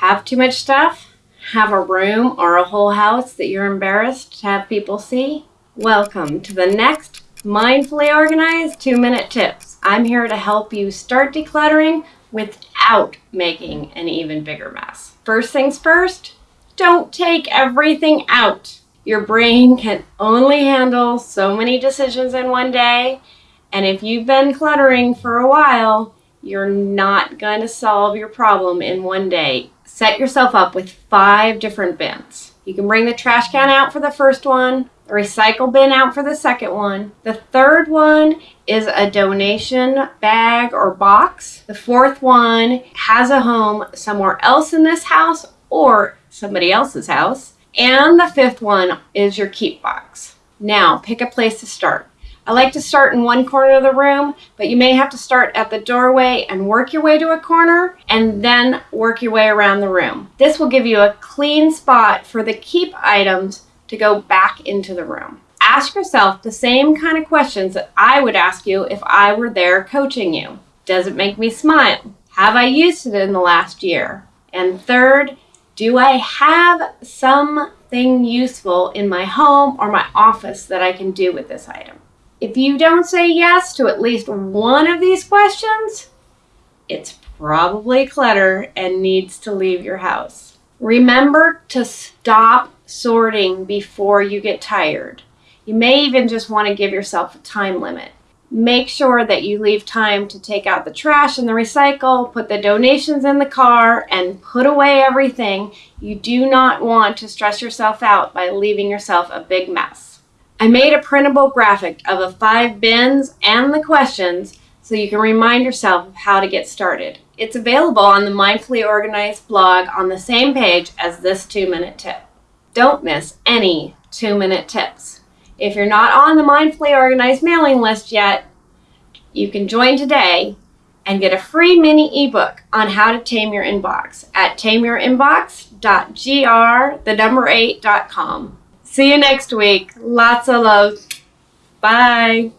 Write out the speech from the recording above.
Have too much stuff? Have a room or a whole house that you're embarrassed to have people see? Welcome to the next Mindfully Organized 2 Minute Tips. I'm here to help you start decluttering without making an even bigger mess. First things first, don't take everything out. Your brain can only handle so many decisions in one day, and if you've been cluttering for a while, you're not going to solve your problem in one day. Set yourself up with five different bins. You can bring the trash can out for the first one, the recycle bin out for the second one. The third one is a donation bag or box. The fourth one has a home somewhere else in this house or somebody else's house. And the fifth one is your keep box. Now, pick a place to start. I like to start in one corner of the room, but you may have to start at the doorway and work your way to a corner and then work your way around the room. This will give you a clean spot for the keep items to go back into the room. Ask yourself the same kind of questions that I would ask you if I were there coaching you. Does it make me smile? Have I used it in the last year? And third, do I have something useful in my home or my office that I can do with this item? If you don't say yes to at least one of these questions, it's probably clutter and needs to leave your house. Remember to stop sorting before you get tired. You may even just want to give yourself a time limit. Make sure that you leave time to take out the trash and the recycle, put the donations in the car, and put away everything. You do not want to stress yourself out by leaving yourself a big mess. I made a printable graphic of the five bins and the questions so you can remind yourself of how to get started. It's available on the Mindfully Organized blog on the same page as this two-minute tip. Don't miss any two-minute tips. If you're not on the Mindfully Organized mailing list yet, you can join today and get a free mini ebook on how to tame your inbox at tameyourinbox.gr, the number 8.com. See you next week. Lots of love. Bye.